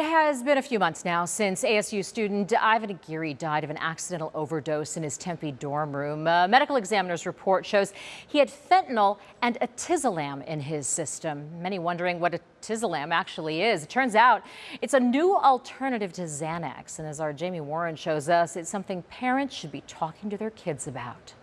It has been a few months now since ASU student Ivan Aguirre died of an accidental overdose in his Tempe dorm room. A medical examiner's report shows he had fentanyl and etizolam in his system. Many wondering what etizolam actually is. It turns out it's a new alternative to Xanax. And as our Jamie Warren shows us, it's something parents should be talking to their kids about.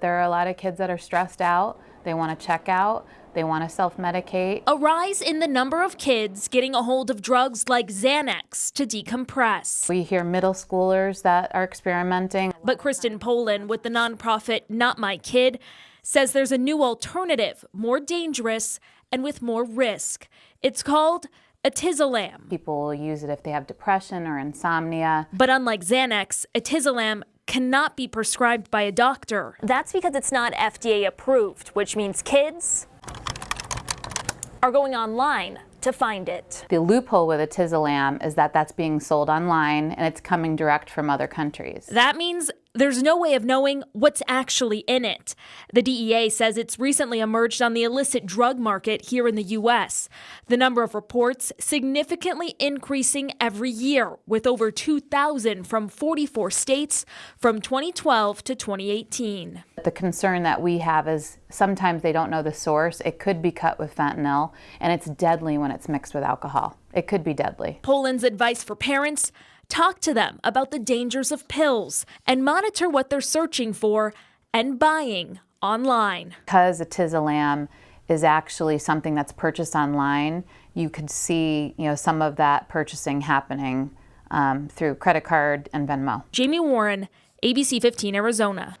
There are a lot of kids that are stressed out. They want to check out. They want to self-medicate. A rise in the number of kids getting a hold of drugs like Xanax to decompress. We hear middle schoolers that are experimenting. But Kristen Polin with the nonprofit Not My Kid says there's a new alternative, more dangerous and with more risk. It's called etizolam. People will use it if they have depression or insomnia. But unlike Xanax, etizolam cannot be prescribed by a doctor. That's because it's not FDA approved, which means kids are going online to find it. The loophole with etizolam is that that's being sold online and it's coming direct from other countries. That means there's no way of knowing what's actually in it. The DEA says it's recently emerged on the illicit drug market here in the U.S. The number of reports significantly increasing every year, with over 2,000 from 44 states from 2012 to 2018. The concern that we have is sometimes they don't know the source. It could be cut with fentanyl, and it's deadly when it's mixed with alcohol. It could be deadly. Polin's advice for parents Talk to them about the dangers of pills and monitor what they're searching for and buying online. Because etizolam is actually something that's purchased online, you could see you know, some of that purchasing happening um, through credit card and Venmo. Jamie Warren, ABC 15 Arizona.